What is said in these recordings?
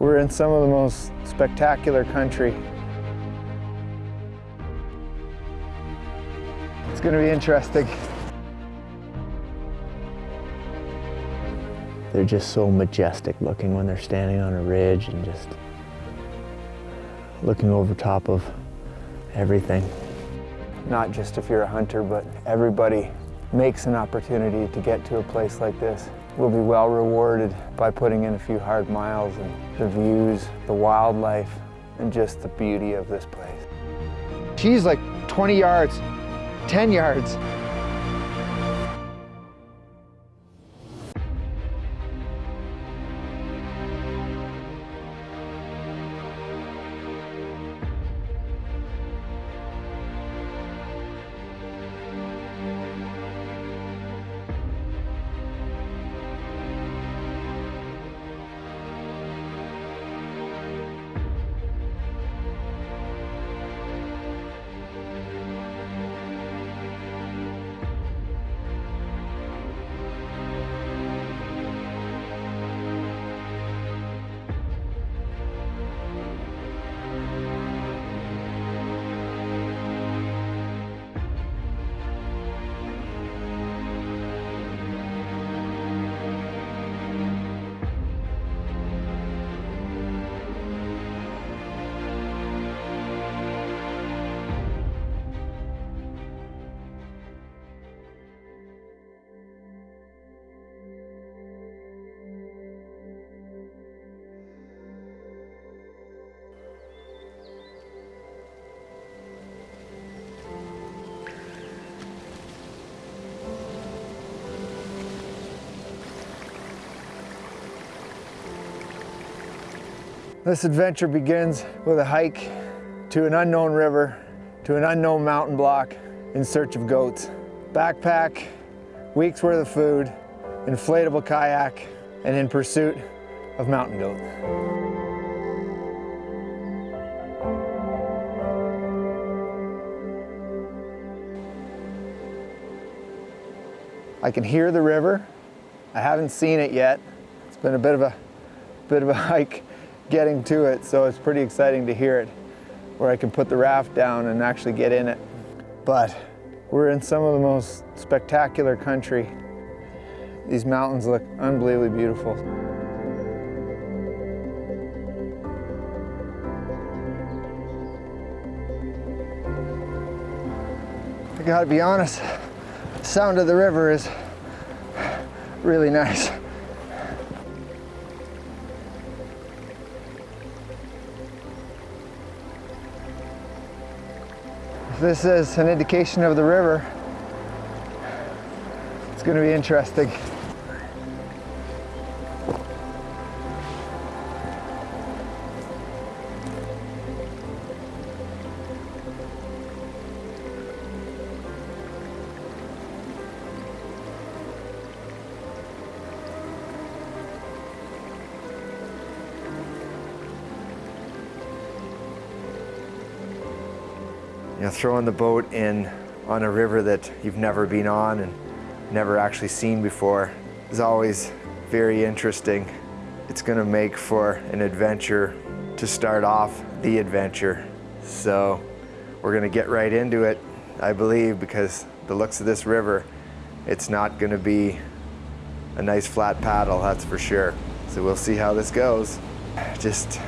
We're in some of the most spectacular country. It's going to be interesting. They're just so majestic looking when they're standing on a ridge and just looking over top of everything. Not just if you're a hunter, but everybody makes an opportunity to get to a place like this. We'll be well rewarded by putting in a few hard miles and the views, the wildlife, and just the beauty of this place. She's like 20 yards, 10 yards. This adventure begins with a hike to an unknown river, to an unknown mountain block in search of goats. Backpack, weeks worth of food, inflatable kayak, and in pursuit of mountain goat. I can hear the river. I haven't seen it yet. It's been a bit of a bit of a hike getting to it, so it's pretty exciting to hear it, where I can put the raft down and actually get in it. But we're in some of the most spectacular country. These mountains look unbelievably beautiful. I gotta be honest, the sound of the river is really nice. This is an indication of the river. It's going to be interesting. You know, throwing the boat in on a river that you've never been on and never actually seen before is always very interesting. It's gonna make for an adventure to start off the adventure. So we're gonna get right into it, I believe, because the looks of this river, it's not gonna be a nice flat paddle, that's for sure. So we'll see how this goes. Just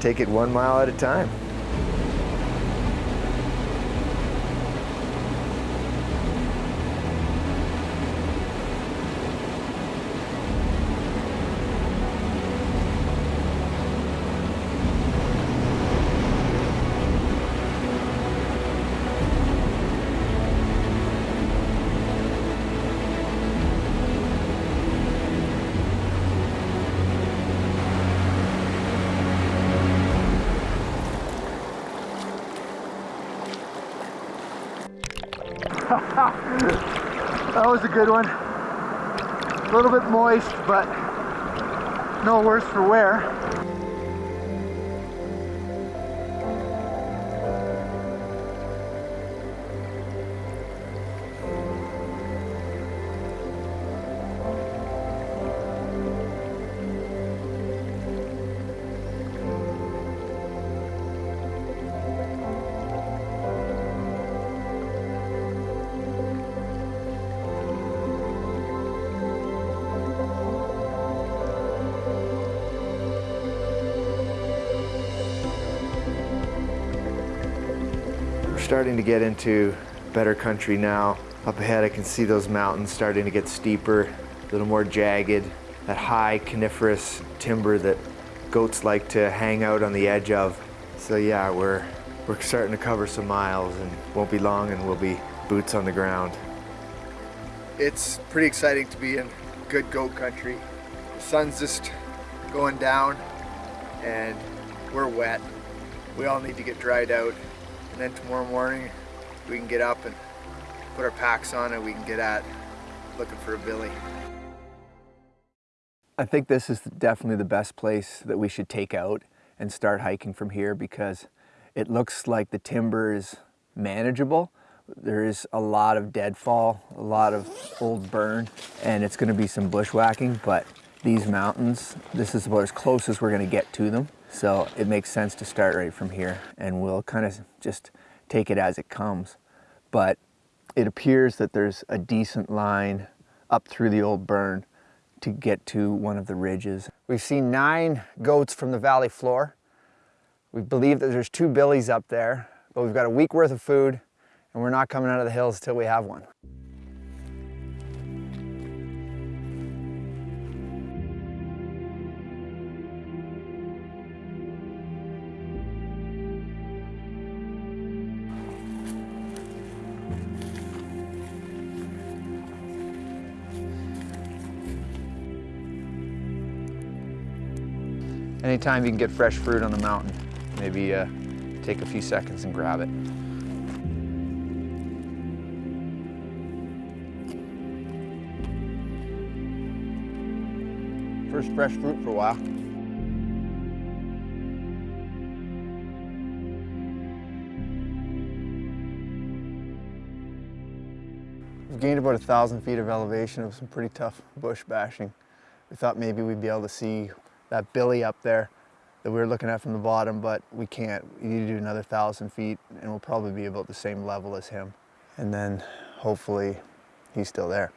take it one mile at a time. that was a good one. A little bit moist, but no worse for wear. Starting to get into better country now. Up ahead I can see those mountains starting to get steeper, a little more jagged, that high coniferous timber that goats like to hang out on the edge of. So yeah, we're, we're starting to cover some miles and won't be long and we'll be boots on the ground. It's pretty exciting to be in good goat country. The sun's just going down and we're wet. We all need to get dried out. And then tomorrow morning we can get up and put our packs on and we can get at looking for a billy. I think this is definitely the best place that we should take out and start hiking from here because it looks like the timber is manageable. There is a lot of deadfall, a lot of old burn, and it's gonna be some bushwhacking, but these mountains, this is about as close as we're gonna get to them. So it makes sense to start right from here and we'll kind of just take it as it comes. But it appears that there's a decent line up through the old burn to get to one of the ridges. We've seen nine goats from the valley floor. We believe that there's two billies up there, but we've got a week worth of food and we're not coming out of the hills till we have one. Anytime you can get fresh fruit on the mountain, maybe uh, take a few seconds and grab it. First fresh fruit for a while. We've gained about a thousand feet of elevation of some pretty tough bush bashing. We thought maybe we'd be able to see that billy up there that we were looking at from the bottom, but we can't. We need to do another thousand feet and we'll probably be about the same level as him. And then hopefully he's still there.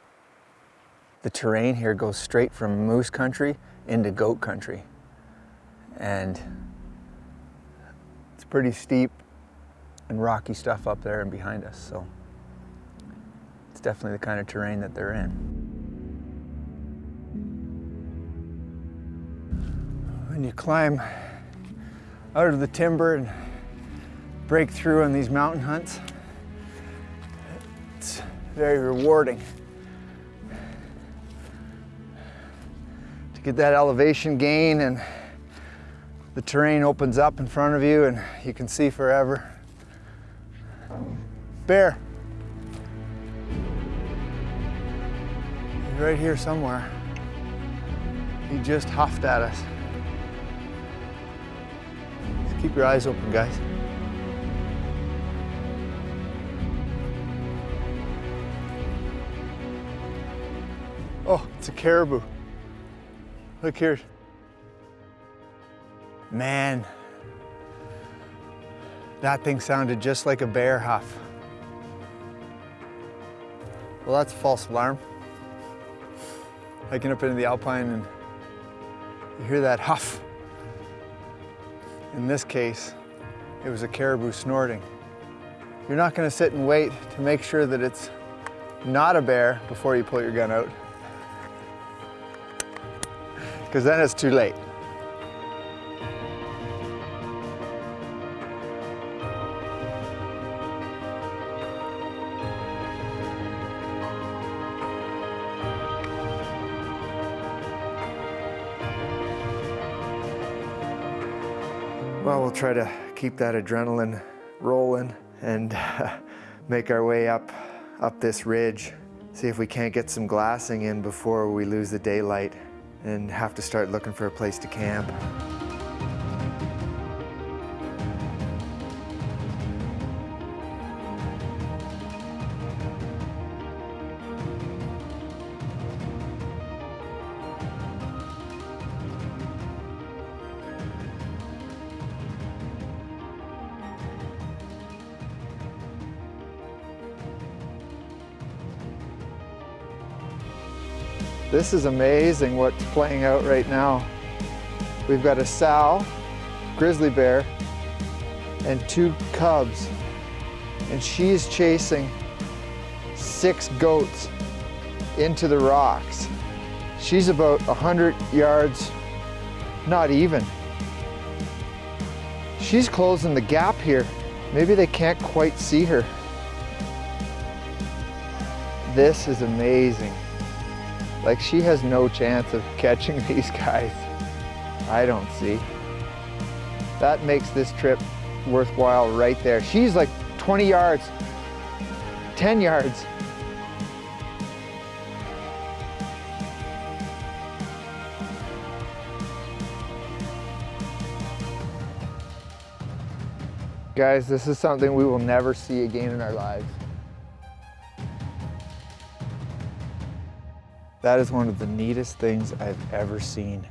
The terrain here goes straight from moose country into goat country. And it's pretty steep and rocky stuff up there and behind us. So it's definitely the kind of terrain that they're in. When you climb out of the timber and break through on these mountain hunts, it's very rewarding. To get that elevation gain and the terrain opens up in front of you and you can see forever. Bear. He's right here somewhere. He just huffed at us. Keep your eyes open, guys. Oh, it's a caribou. Look here. Man, that thing sounded just like a bear huff. Well, that's a false alarm. Hiking up into the alpine and you hear that huff. In this case, it was a caribou snorting. You're not gonna sit and wait to make sure that it's not a bear before you pull your gun out. Because then it's too late. We'll try to keep that adrenaline rolling and uh, make our way up, up this ridge. See if we can't get some glassing in before we lose the daylight and have to start looking for a place to camp. This is amazing what's playing out right now. We've got a sow, grizzly bear, and two cubs and she's chasing six goats into the rocks. She's about 100 yards, not even. She's closing the gap here. Maybe they can't quite see her. This is amazing. Like she has no chance of catching these guys. I don't see. That makes this trip worthwhile right there. She's like 20 yards, 10 yards. Guys, this is something we will never see again in our lives. That is one of the neatest things I've ever seen.